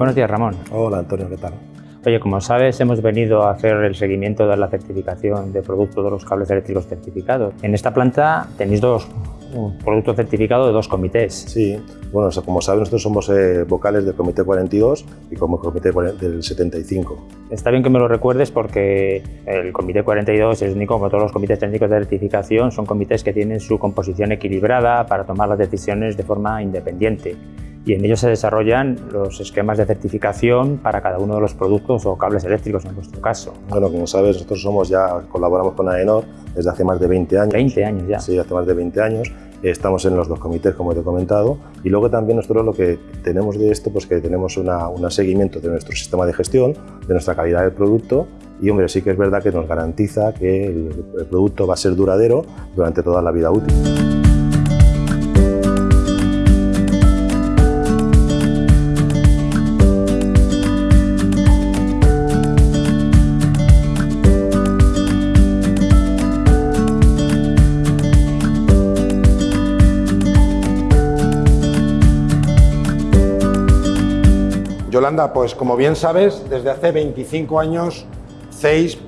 Buenos días, Ramón. Hola, Antonio, ¿qué tal? Oye, como sabes, hemos venido a hacer el seguimiento de la certificación de productos de los cables eléctricos certificados. En esta planta tenéis dos un producto certificado de dos comités. Sí, bueno, como sabes, nosotros somos eh, vocales del Comité 42 y como Comité del 75. Está bien que me lo recuerdes porque el Comité 42 es único, como todos los comités técnicos de certificación, son comités que tienen su composición equilibrada para tomar las decisiones de forma independiente y en ellos se desarrollan los esquemas de certificación para cada uno de los productos o cables eléctricos en vuestro caso. Bueno, como sabes, nosotros somos ya colaboramos con AENOR desde hace más de 20 años. 20 años ya. Sí, hace más de 20 años. Estamos en los dos comités, como te he comentado, y luego también nosotros lo que tenemos de esto, pues que tenemos un seguimiento de nuestro sistema de gestión, de nuestra calidad del producto, y hombre, sí que es verdad que nos garantiza que el producto va a ser duradero durante toda la vida útil. Yolanda, pues como bien sabes, desde hace 25 años CEIS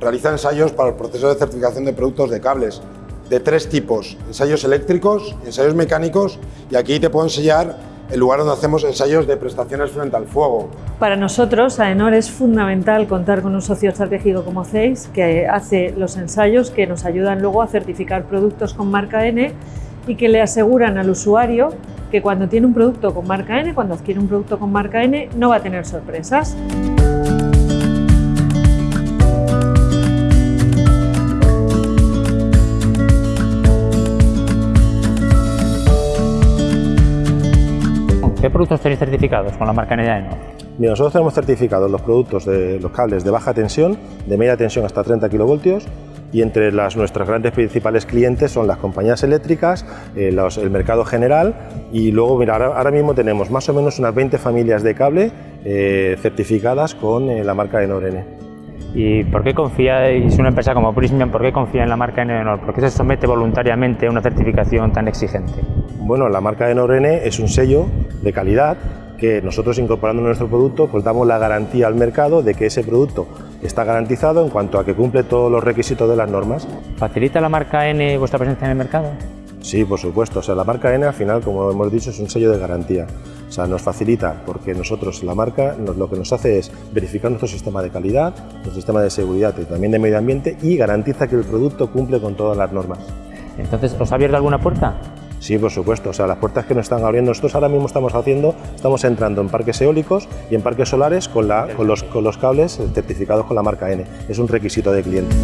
realiza ensayos para el proceso de certificación de productos de cables de tres tipos, ensayos eléctricos, ensayos mecánicos y aquí te puedo enseñar el lugar donde hacemos ensayos de prestaciones frente al fuego. Para nosotros, AENOR, es fundamental contar con un socio estratégico como CEIS que hace los ensayos que nos ayudan luego a certificar productos con marca N y que le aseguran al usuario que cuando tiene un producto con marca N, cuando adquiere un producto con marca N, no va a tener sorpresas. ¿Qué productos tenéis certificados con la marca N de AENOR? Mira, nosotros tenemos certificados los productos de los cables de baja tensión, de media tensión hasta 30 kilovoltios, y entre las, nuestras grandes principales clientes son las compañías eléctricas, eh, el mercado general y luego mira, ahora, mismo tenemos más o menos unas 20 familias de cable eh, certificadas con eh, la marca Enorene. ¿Y por qué confiáis, una empresa como Prismian, por qué confía en la marca Enor? ¿Por qué se somete voluntariamente a una certificación tan exigente? Bueno, la marca Enorene es un sello de calidad que nosotros incorporando nuestro producto pues damos la garantía al mercado de que ese producto está garantizado en cuanto a que cumple todos los requisitos de las normas. ¿Facilita la marca N vuestra presencia en el mercado? Sí, por supuesto. O sea, la marca N al final, como hemos dicho, es un sello de garantía. O sea, nos facilita porque nosotros, la marca, lo que nos hace es verificar nuestro sistema de calidad, nuestro sistema de seguridad y también de medio ambiente y garantiza que el producto cumple con todas las normas. Entonces, ¿os ha abierto alguna puerta? Sí, por supuesto. O sea, las puertas que nos están abriendo, nosotros ahora mismo estamos haciendo, estamos entrando en parques eólicos y en parques solares con, la, con, los, con los cables certificados con la marca N. Es un requisito de cliente.